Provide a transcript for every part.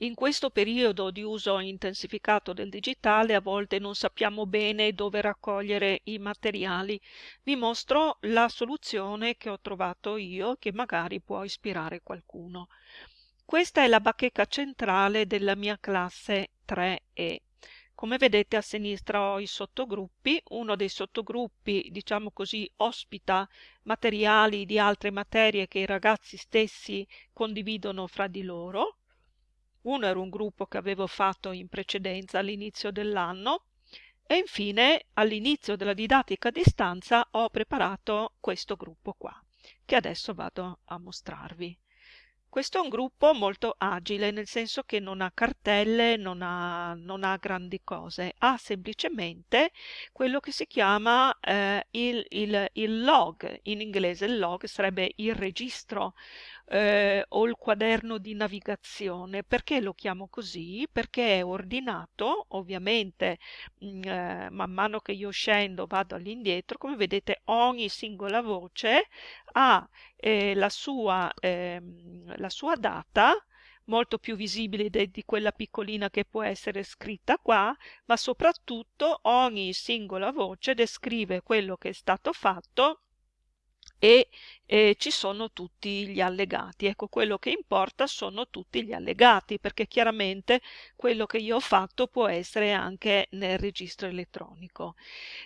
In questo periodo di uso intensificato del digitale a volte non sappiamo bene dove raccogliere i materiali. Vi mostro la soluzione che ho trovato io che magari può ispirare qualcuno. Questa è la bacheca centrale della mia classe 3E. Come vedete a sinistra ho i sottogruppi, uno dei sottogruppi, diciamo così, ospita materiali di altre materie che i ragazzi stessi condividono fra di loro uno era un gruppo che avevo fatto in precedenza all'inizio dell'anno e infine all'inizio della didattica a distanza ho preparato questo gruppo qua, che adesso vado a mostrarvi. Questo è un gruppo molto agile, nel senso che non ha cartelle, non ha, non ha grandi cose, ha semplicemente quello che si chiama eh, il, il, il log, in inglese il log sarebbe il registro eh, o il quaderno di navigazione. Perché lo chiamo così? Perché è ordinato, ovviamente mh, mm, eh, man mano che io scendo vado all'indietro, come vedete ogni singola voce ha eh, la, sua, ehm, la sua data, molto più visibile di quella piccolina che può essere scritta qua, ma soprattutto ogni singola voce descrive quello che è stato fatto e eh, ci sono tutti gli allegati. Ecco, quello che importa sono tutti gli allegati, perché chiaramente quello che io ho fatto può essere anche nel registro elettronico.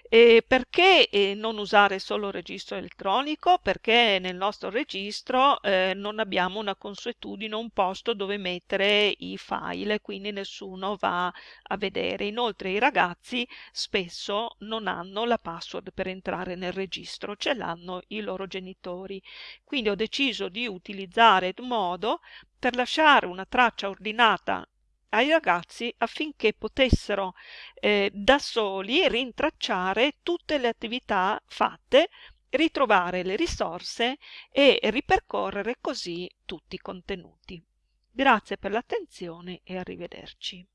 E perché eh, non usare solo il registro elettronico? Perché nel nostro registro eh, non abbiamo una consuetudine, un posto dove mettere i file, quindi nessuno va a vedere. Inoltre i ragazzi spesso non hanno la password per entrare nel registro, ce l'hanno i loro genitori. Quindi ho deciso di utilizzare il modo per lasciare una traccia ordinata ai ragazzi affinché potessero eh, da soli rintracciare tutte le attività fatte, ritrovare le risorse e ripercorrere così tutti i contenuti. Grazie per l'attenzione e arrivederci.